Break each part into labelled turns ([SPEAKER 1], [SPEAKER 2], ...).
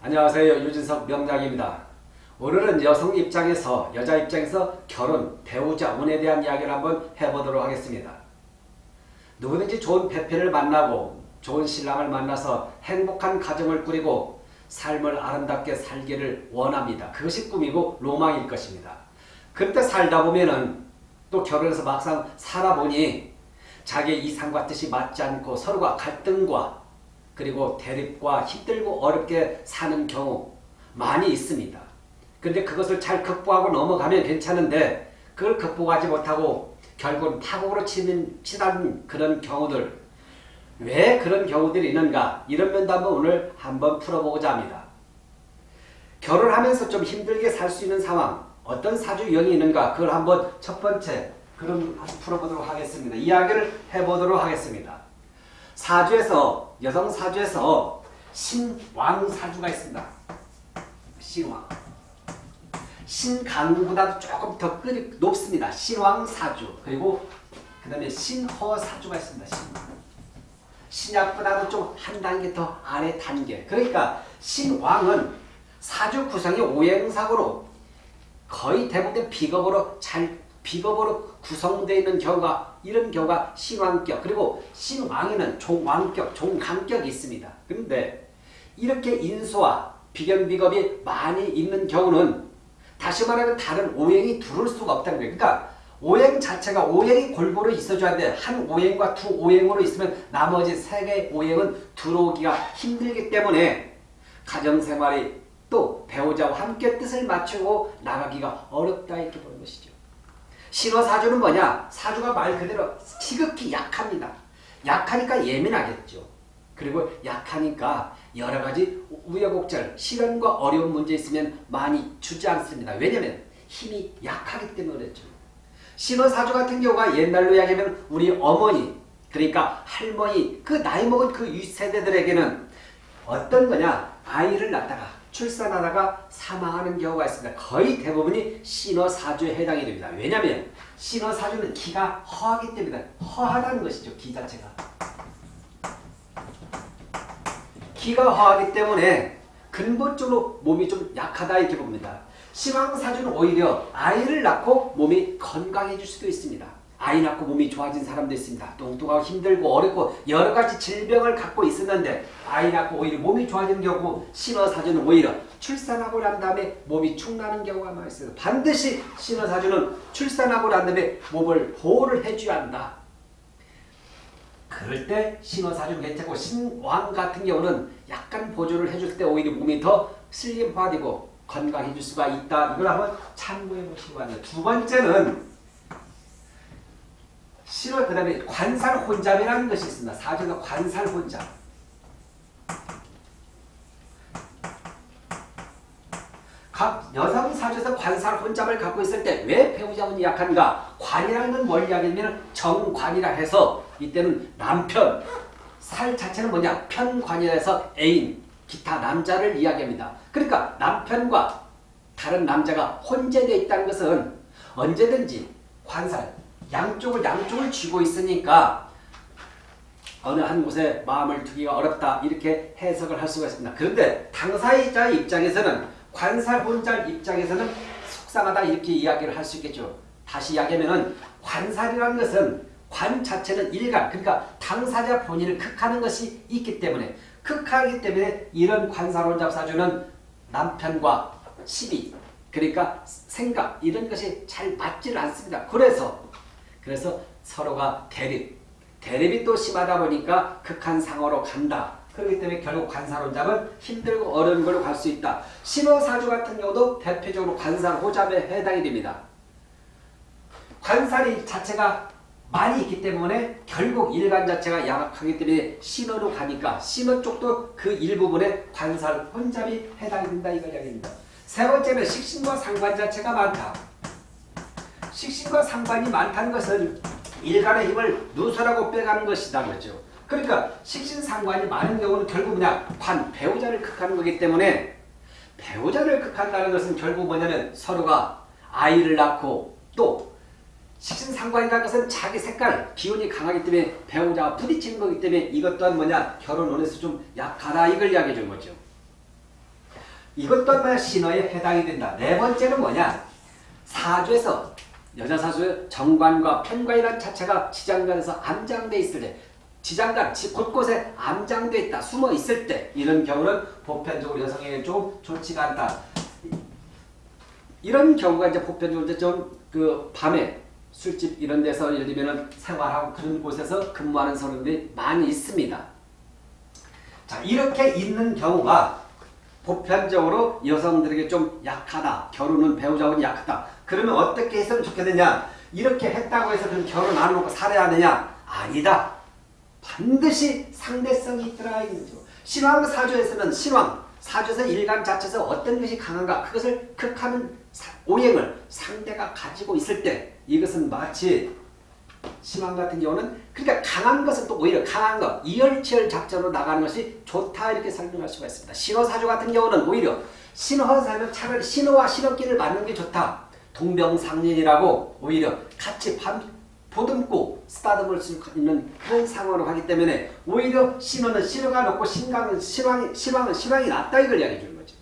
[SPEAKER 1] 안녕하세요. 유진석 명작입니다. 오늘은 여성 입장에서 여자 입장에서 결혼, 배우자, 운에 대한 이야기를 한번 해보도록 하겠습니다. 누구든지 좋은 배필을 만나고 좋은 신랑을 만나서 행복한 가정을 꾸리고 삶을 아름답게 살기를 원합니다. 그것이 꿈이고 로망일 것입니다. 그때 살다 보면은 또 결혼해서 막상 살아보니 자기 이상과 뜻이 맞지 않고 서로가 갈등과 그리고 대립과 힘들고 어렵게 사는 경우 많이 있습니다. 근데 그것을 잘 극복하고 넘어가면 괜찮은데 그걸 극복하지 못하고 결국은 파국으로 치는, 치닫는 그런 경우들 왜 그런 경우들이 있는가 이런 면도 한번 오늘 한번 풀어보고자 합니다. 결혼하면서 좀 힘들게 살 수 있는 상황 어떤 사주 유형이 있는가 그걸 한번 첫 번째 한번 풀어보도록 하겠습니다. 이야기를 해보도록 하겠습니다. 사주에서 여성 사주에서 신왕 사주가 있습니다. 신왕 신강보다도 조금 더 끈이 높습니다. 신왕 사주 그리고 그 다음에 신허 사주가 있습니다. 신왕. 신약보다도 좀한 단계 더 아래 단계 그러니까 신왕은 사주 구성이 오행상으로 거의 대부분 비겁으로 잘 비겁으로 구성되어 있는 경우가 이런 경우가 신왕격 그리고 신왕에는 종왕격, 종강격이 있습니다. 그런데 이렇게 인수와 비견비겁이 많이 있는 경우는 다시 말하면 다른 오행이 들어올 수가 없다는 거예요. 그러니까 오행 자체가 오행이 골고루 있어줘야 돼. 한 오행과 두 오행으로 있으면 나머지 세 개의 오행은 들어오기가 힘들기 때문에 가정생활이 또 배우자와 함께 뜻을 맞추고 나가기가 어렵다 이렇게 보는 것이죠. 신호사주는 뭐냐? 사주가 말 그대로 지극히 약합니다. 약하니까 예민하겠죠. 그리고 약하니까 여러 가지 우여곡절, 시련과 어려운 문제 있으면 많이 주지 않습니다. 왜냐하면 힘이 약하기 때문에 그렇죠. 신호사주 같은 경우가 옛날로 이야기하면 우리 어머니, 그러니까 할머니, 그 나이 먹은 그 윗세대들에게는 어떤 거냐? 아이를 낳다가 출산하다가 사망하는 경우가 있습니다. 거의 대부분이 신어사주에 해당이 됩니다. 왜냐하면 신어사주는 기가 허하기 때문에 허하다는 것이죠. 기 자체가. 기가 허하기 때문에 근본적으로 몸이 좀 약하다 이렇게 봅니다. 신왕사주는 오히려 아이를 낳고 몸이 건강해질 수도 있습니다. 아이 낳고 몸이 좋아진 사람도 있습니다. 뚱뚱하고 힘들고 어렵고 여러 가지 질병을 갖고 있었는데 아이 낳고 오히려 몸이 좋아지는 경우 신어사주는 오히려 출산하고 난 다음에 몸이 축나는 경우가 있어요. 반드시 신어사주는 출산하고 난 다음에 몸을 보호를 해줘야 한다. 그럴 때 신어사주는 괜찮고 신왕 같은 경우는 약간 보조를 해줄 때 오히려 몸이 더 슬림화되고 건강해질 수가 있다. 이걸 한번 참고해 보시기 바랍니다. 두 번째는 실월 그 다음에 관살 혼잡이라는 것이 있습니다. 사주가 관살 혼잡. 각 여성 사주에서 관살 혼잡을 갖고 있을 때 왜 배우자운이 약한가? 관이라는 건 뭘 이야기하면 정관이라 해서 이때는 남편, 살 자체는 뭐냐? 편관이라 해서 애인, 기타 남자를 이야기합니다. 그러니까 남편과 다른 남자가 혼재되어 있다는 것은 언제든지 관살, 양쪽을 양쪽을 쥐고 있으니까 어느 한 곳에 마음을 두기가 어렵다 이렇게 해석을 할 수가 있습니다. 그런데 당사자 입장에서는 관살 혼자 입장에서는 속상하다 이렇게 이야기를 할 수 있겠죠. 다시 이야기하면 관살이라는 것은 관 자체는 일간 그러니까 당사자 본인을 극하는 것이 있기 때문에 극하기 때문에 이런 관살 혼잡 사주는 남편과 시비 그러니까 생각 이런 것이 잘 맞지를 않습니다. 그래서 그래서 서로가 대립, 대립이 또 심하다 보니까 극한 상어로 간다. 그렇기 때문에 결국 관사론잡은 힘들고 어려운 걸로 갈 수 있다. 신호사주 같은 경우도 대표적으로 관사호잡에 해당이 됩니다. 관살이 자체가 많이 있기 때문에 결국 일간 자체가 양악하기 때문에 신호로 가니까 신호 쪽도 그 일부분에 관살 혼잡이 해당이 된다 이걸 이야기합니다. 세 번째는 식신과 상관 자체가 많다. 식신과 상관이 많다는 것은 일간의 힘을 누설하고 빼가는 것이다 그렇죠. 그러니까 식신 상관이 많은 경우는 결국 그냥 관, 배우자를 극하는 거기 때문에 배우자를 극한다는 것은 결국 뭐냐면 서로가 아이를 낳고 또 식신 상관이라는 것은 자기 색깔, 기운이 강하기 때문에 배우자와 부딪히는 거기 때문에 이것 또한 뭐냐 결혼원에서 좀 약하다 이걸 이야기해 준 거죠. 이것 또한 신호에 해당이 된다. 네 번째는 뭐냐? 사주에서 여자 사주의 정관과 편관이라는 자체가 지장간에서 암장돼 있을 때 지장간 곳곳에 암장돼 있다 숨어 있을 때 이런 경우는 보편적으로 여성에게 좀 좋지가 않다 이런 경우가 이제 보편적으로 좀 그 밤에 술집 이런 데서 예를 들면 생활하고 그런 곳에서 근무하는 사람들이 많이 있습니다. 자 이렇게 있는 경우가 보편적으로 여성들에게 좀 약하다. 결혼은 배우자는 약하다. 그러면 어떻게 했으면 좋겠느냐? 이렇게 했다고 해서 그럼 결혼 안 하고 살아야 하느냐? 아니다. 반드시 상대성이 들어가 있는 거죠. 신왕 사주에서는 신왕 사주에서 일간 자체에서 어떤 것이 강한가 그것을 극하는 오행을 상대가 가지고 있을 때 이것은 마치 신왕 같은 경우는 그러니까 강한 것은 또 오히려 강한 것 이열치열 작전으로 나가는 것이 좋다 이렇게 설명할 수가 있습니다. 신호사주 같은 경우는 오히려 신호사는 차라리 신호와 신호끼를 맞는 게 좋다. 동병상련이라고 오히려 같이 밤 보듬고 쓰다듬을 수 있는 그런 상황으로 하기 때문에 오히려 신호는 신호가 높고 신강은 신왕이 신왕은 신왕이 낫다 이걸 이야기해 주는 거죠.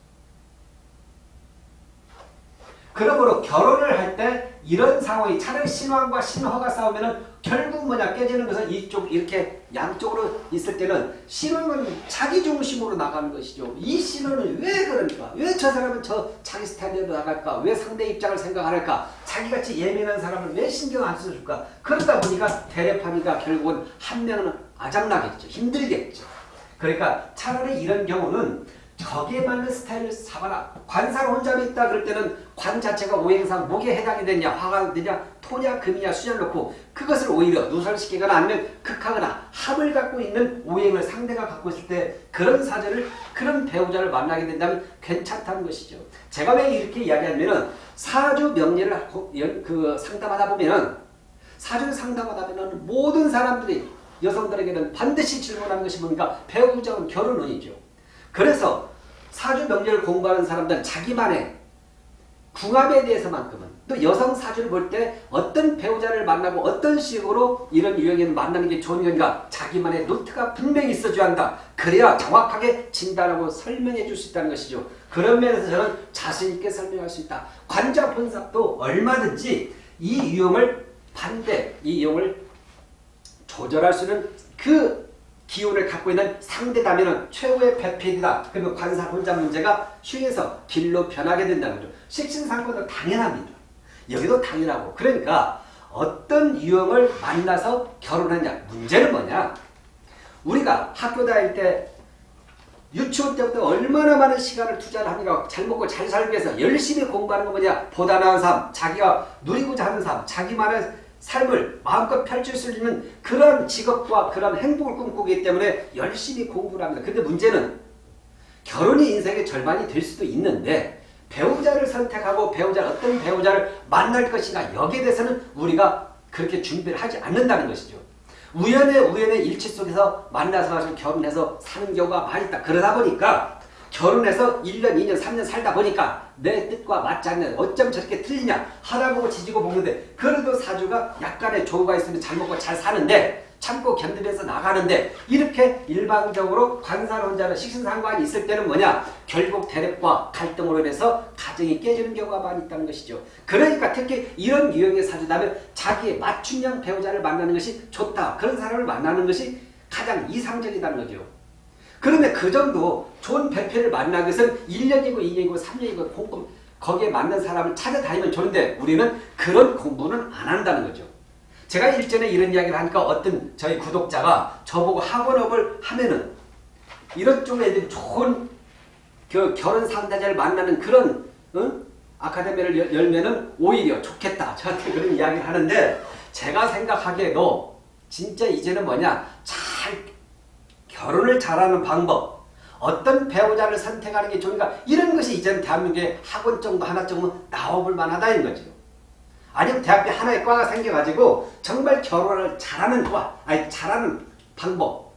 [SPEAKER 1] 그러므로 결혼을 할때 이런 상황이 차라리 신왕과 신허가 싸우면은 결국 뭐냐 깨지는 것은 이쪽 이렇게 양쪽으로 있을 때는 신호는 자기 중심으로 나가는 것이죠. 이 신호는 왜 그러니까? 왜 저 사람은 저 자기 스타일대로 나갈까? 왜 상대 입장을 생각 안 할까? 자기같이 예민한 사람을 왜 신경 안 써줄까? 그러다 보니까 대립하니까 결국은 한 명은 아장나겠죠. 힘들겠죠. 그러니까 차라리 이런 경우는 저기에 맞는 스타일을 잡아라. 관사를 혼자 있다 그럴 때는 관 자체가 오행상 목에 해당이 되냐 화가 되냐 토냐 금이냐 수냐를 놓고 그것을 오히려 누설시키거나 아니면 극하거나 합을 갖고 있는 오행을 상대가 갖고 있을 때 그런 사전을 그런 배우자를 만나게 된다면 괜찮다는 것이죠. 제가 왜 이렇게 이야기하냐면 사주 명리를 그 상담하다 보면은 사주를 상담하다 보면 모든 사람들이 여성들에게는 반드시 질문하는 것이 뭡니까? 배우자는 결혼은이죠. 그래서 사주 명리를 공부하는 사람들은 자기만의 궁합에 대해서만큼은 또 여성 사주를 볼 때 어떤 배우자를 만나고 어떤 식으로 이런 유형을 만나는 게 좋은 건가 자기만의 노트가 분명히 있어줘야 한다. 그래야 정확하게 진단하고 설명해 줄 수 있다는 것이죠. 그런 면에서 저는 자신 있게 설명할 수 있다. 관자 분석도 얼마든지 이 유형을 반대, 이 유형을 조절할 수 있는 그 기운을 갖고 있는 상대다면 최후의 배필이다. 그러면 관사 혼자 문제가 휴에서 길로 변하게 된다는 거죠. 식신상권은 당연합니다. 여기도 당연하고 그러니까 어떤 유형을 만나서 결혼하냐 문제는 뭐냐 우리가 학교 다닐 때 유치원 때부터 얼마나 많은 시간을 투자를 합니까? 잘 먹고 잘 살기 위해서 열심히 공부하는 거 뭐냐? 보다 나은 삶, 자기가 누리고자 하는 삶, 자기만의 삶을 마음껏 펼칠 수 있는 그런 직업과 그런 행복을 꿈꾸기 때문에 열심히 공부를 합니다. 근데 문제는 결혼이 인생의 절반이 될 수도 있는데 배우자를 선택하고 배우자 어떤 배우자를 만날 것인가 여기에 대해서는 우리가 그렇게 준비를 하지 않는다는 것이죠. 우연의 우연의 일치 속에서 만나서 가지고 결혼해서 사는 경우가 많이 있다. 그러다 보니까 결혼해서 1년, 2년, 3년 살다 보니까 내 뜻과 맞지 않는 어쩜 저렇게 틀리냐 하다 보고 지지고 먹는데 그래도 사주가 약간의 조우가 있으면 잘 먹고 잘 사는데 참고 견디면서 나가는데 이렇게 일방적으로 관산 혼자는 식신상관이 있을 때는 뭐냐 결국 대립과 갈등으로 인해서 가정이 깨지는 경우가 많이 있다는 것이죠. 그러니까 특히 이런 유형의 사주다면 자기의 맞춤형 배우자를 만나는 것이 좋다. 그런 사람을 만나는 것이 가장 이상적이라는 거죠. 그런데 그 정도 좋은 배필을 만나기 위해서는 1년이고 2년이고 3년이고 공부 거기에 맞는 사람을 찾아다니면 좋은데 우리는 그런 공부는 안 한다는 거죠. 제가 일전에 이런 이야기를 하니까 어떤 저희 구독자가 저보고 학원업을 하면은 이런 쪽에 좋은 그 결혼 상대자를 만나는 그런 응? 아카데미를 열면은 오히려 좋겠다. 저한테 그런 이야기를 하는데 제가 생각하기에도 진짜 이제는 뭐냐 잘 결혼을 잘하는 방법 어떤 배우자를 선택하는 게 좋은가 이런 것이 이제는 대한민국에 학원 정도 하나 정도 나와볼 만하다는 거죠. 아니면 대학교 하나의 과가 생겨가지고 정말 결혼을 잘하는 과, 아니 잘하는 방법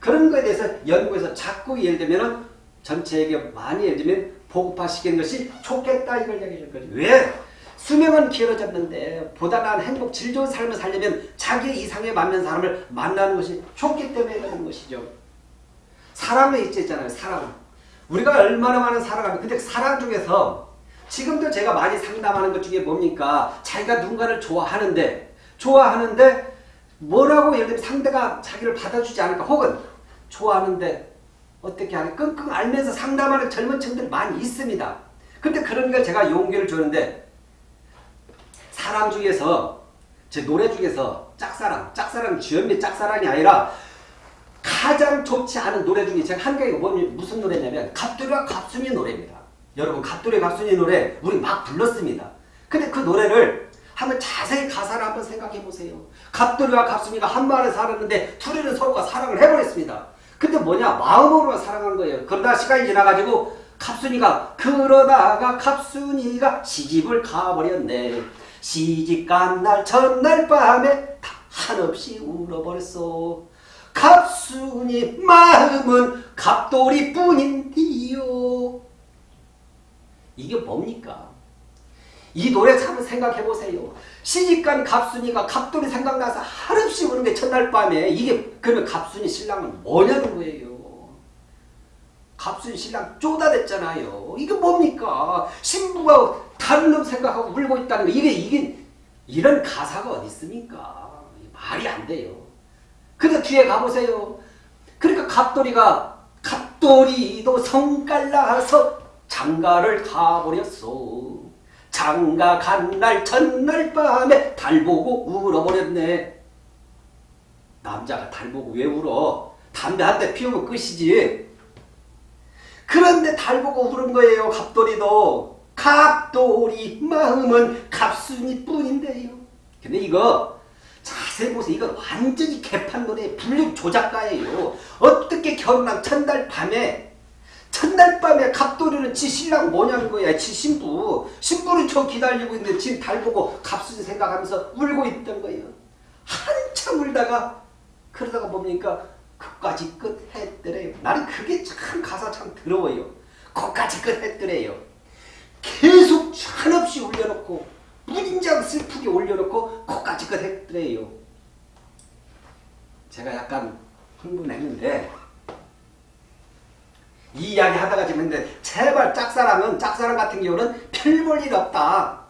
[SPEAKER 1] 그런 거에 대해서 연구해서 자꾸 예를 들면 전체에게 많이 예를 들면 보급화시키는 것이 좋겠다 이걸 얘기해 줄 거죠. 왜? 수명은 길어졌는데 보다 나은 행복, 질 좋은 삶을 살려면 자기 이상에 맞는 사람을 만나는 것이 좋기 때문에 그런 것이죠. 있지 있잖아요. 사람. 우리가 얼마나 많은 사랑하면 근데 사랑 중에서 지금도 제가 많이 상담하는 것 중에 뭡니까? 자기가 누군가를 좋아하는데 좋아하는데 뭐라고 예를 들면 상대가 자기를 받아주지 않을까 혹은 좋아하는데 어떻게 하는 끙끙 앓면서 상담하는 젊은 층들 많이 있습니다. 근데 그런 걸 제가 용기를 주는데 사람 중에서 제 노래 중에서 짝사랑, 짝사랑 주연미 짝사랑이 아니라 가장 좋지 않은 노래 중에 제가 한 개가 무슨 노래냐면 갑돌이와 갑순이 노래입니다. 여러분 갑돌이 갑순이 노래 우리 막 불렀습니다. 근데 그 노래를 한번 자세히 가사를 한번 생각해 보세요. 갑돌이와 갑순이가 한 마을에 살았는데 둘이는 서로가 사랑을 해버렸습니다. 근데 뭐냐 마음으로 사랑한 거예요. 그러다 시간이 지나가지고 갑순이가 그러다가 갑순이가 시집을 가버렸네. 시집 간날 전날 밤에 다 한없이 울어버렸어. 갑순이 마음은 갑돌이 뿐인디요. 이게 뭡니까? 이 노래 참 생각해보세요. 시집간 갑순이가 갑돌이 생각나서 한없이 우는 게 첫날 밤에 이게 그러면 갑순이 신랑은 뭐냐는 거예요. 갑순이 신랑 쪼다댔잖아요. 이게 뭡니까? 신부가 다른 놈 생각하고 울고 있다는 거 이게 이게 이런 가사가 어디 있습니까? 말이 안 돼요. 근데 뒤에 가보세요. 그러니까 갑돌이가 갑돌이도 성깔나서 장가를 가버렸어. 장가 간 날 전날 밤에 달 보고 울어버렸네. 남자가 달 보고 왜 울어? 담배 한 대 피우면 끝이지. 그런데 달 보고 울은 거예요. 갑돌이도. 갑돌이 마음은 갑순이 뿐인데요. 근데 이거 자세히 보세요. 이건 완전히 개판 노래 불륜 조작가예요. 어떻게 결혼한 첫날 밤에 첫날 밤에 갑돌이는 지 신랑 뭐냐는 거야. 지 신부. 신부는 저 기다리고 있는데 지금 달 보고 갑순이 생각하면서 울고 있던 거예요. 한참 울다가 그러다가 뭡니까? 끝까지 끝 했더래요. 나는 그게 참 가사 참 더러워요. 끝까지 끝 했더래요. 계속 한없이 올려놓고 무진장 슬프게 올려놓고 끝까지 끝 했더래요. 제가 약간 흥분했는데 이 이야기 하다가 지금 했는데 제발 짝사랑은 짝사랑 같은 경우는 별 볼 일 없다.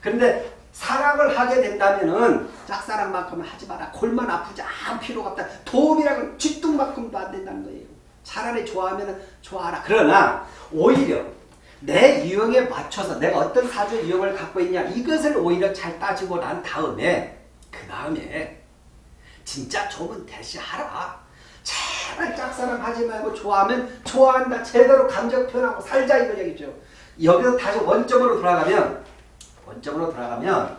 [SPEAKER 1] 그런데 사랑을 하게 된다면은 짝사랑만큼은 하지 마라. 골만 아프지 않을 필요가 없다. 도움이라고 쥐뚱만큼도 안 된다는 거예요. 차라리 좋아하면 좋아하라. 그러나 오히려 내 유형에 맞춰서 내가 어떤 사주 유형을 갖고 있냐 이것을 오히려 잘 따지고 난 다음에 그 다음에 진짜 좋으면 대시하라. 제발 짝사랑 하지 말고 좋아하면 좋아한다. 제대로 감정 표현하고 살자 이거 얘기죠. 여기서 다시 원점으로 돌아가면 원점으로 돌아가면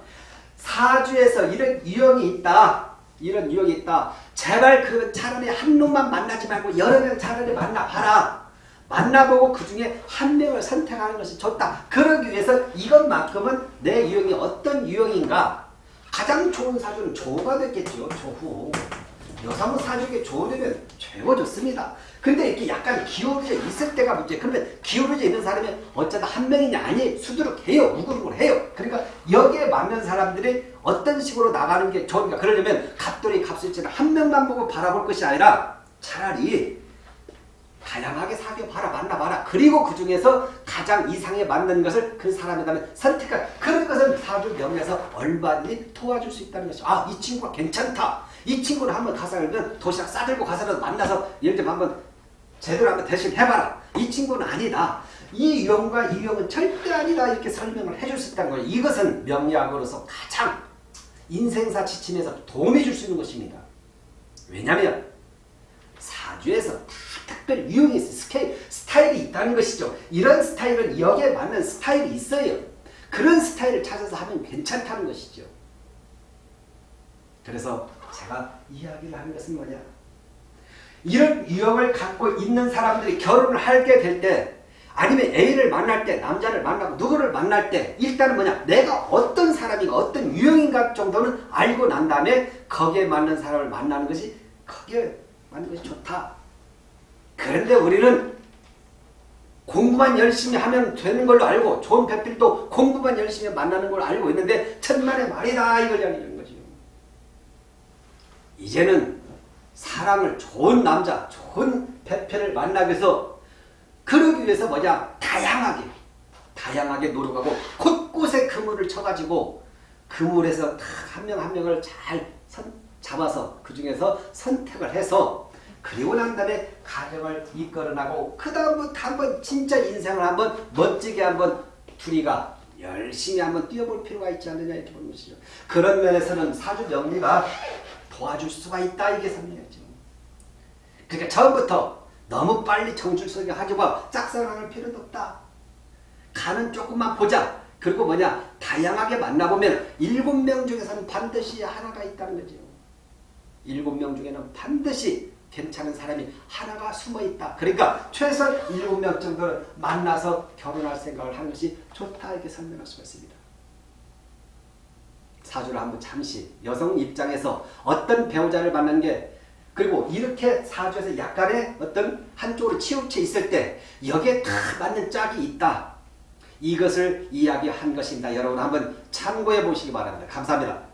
[SPEAKER 1] 사주에서 이런 유형이 있다. 이런 유형이 있다. 제발 그 차라리 한 놈만 만나지 말고 여러 명 차라리 만나봐라. 만나보고 그 중에 한 명을 선택하는 것이 좋다. 그러기 위해서 이것만큼은 내 유형이 어떤 유형인가 가장 좋은 사주는 조가 됐겠죠. 조후. 여성은 사주에 조되면 최고 좋습니다. 근데 이렇게 약간 기울어져 있을 때가 문제. 그러면 기울어져 있는 사람이 어쩌다 한 명이냐 아니 수두룩해요. 우글우글 해요. 그러니까 여기에 맞는 사람들이 어떤 식으로 나가는 게 좋은가. 그러려면 갑돌이 갑술지는 한 명만 보고 바라볼 것이 아니라 차라리 다양하게 사귀어 봐라 만나 봐라 그리고 그 중에서 가장 이상에 맞는 것을 그 사람에 대한 선택할 그런 것을 사주 명에서 얼마든지 도와줄 수 있다는 것이죠. 아이 친구가 괜찮다. 이 친구를 한번 가서 알면 도시락 싸들고 가서라도 만나서 예를 들면 한번 제대로 한번 대신 해봐라. 이 친구는 아니다. 이 유형과 이 유형은 절대 아니다. 이렇게 설명을 해줄 수 있다는 거예요. 이것은 명리학으로서 가장 인생사 지침에서 도움이 줄 수 있는 것입니다. 왜냐하면 사주에서 다 특별 유형이 있어요. 스케일, 스타일이 있다는 것이죠. 이런 스타일은 여기에 맞는 스타일이 있어요. 그런 스타일을 찾아서 하면 괜찮다는 것이죠. 그래서 제가 이야기를 하는 것은 뭐냐. 이런 유형을 갖고 있는 사람들이 결혼을 하게 될 때 아니면 A를 만날 때 남자를 만나고 누구를 만날 때 일단은 뭐냐 내가 어떤 사람인가 어떤 유형인가 정도는 알고 난 다음에 거기에 맞는 사람을 만나는 것이 거기에 맞는 것이 좋다. 그런데 우리는 공부만 열심히 하면 되는 걸로 알고 좋은 배필도 공부만 열심히 만나는 걸 알고 있는데 천만의 말이다 이걸 이야기하는 거죠. 이제는 사랑을 좋은 남자, 좋은 배필을 만나기 위해서 그러기 위해서 뭐냐? 다양하게, 다양하게 노력하고 곳곳에 그물을 쳐가지고 그물에서 한 명한 명을 잘 선, 잡아서 그 중에서 선택을 해서 그리고 난 다음에 가정을 이끌어 나고 그 다음부터 한번 진짜 인생을 한번 멋지게 한번 둘이가 열심히 한번 뛰어볼 필요가 있지 않느냐 이렇게 보는 것이죠. 그런 면에서는 사주 명리가 도와줄 수가 있다 이게 설명이죠. 그러니까 처음부터 너무 빨리 정줄서게 하지고 짝사랑할 필요도 없다. 가는 조금만 보자. 그리고 뭐냐 다양하게 만나보면 일곱 명 중에서는 반드시 하나가 있다는 거죠. 일곱 명 중에는 반드시 괜찮은 사람이 하나가 숨어 있다. 그러니까 최소 일곱 명 정도를 만나서 결혼할 생각을 하는 것이 좋다 이렇게 설명할 수가 있습니다. 사주를 한번 잠시 여성 입장에서 어떤 배우자를 만난 게 그리고 이렇게 사주에서 약간의 어떤 한쪽으로 치우쳐 있을 때 여기에 다 맞는 짝이 있다. 이것을 이야기한 것입니다. 여러분 한번 참고해 보시기 바랍니다. 감사합니다.